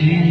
you.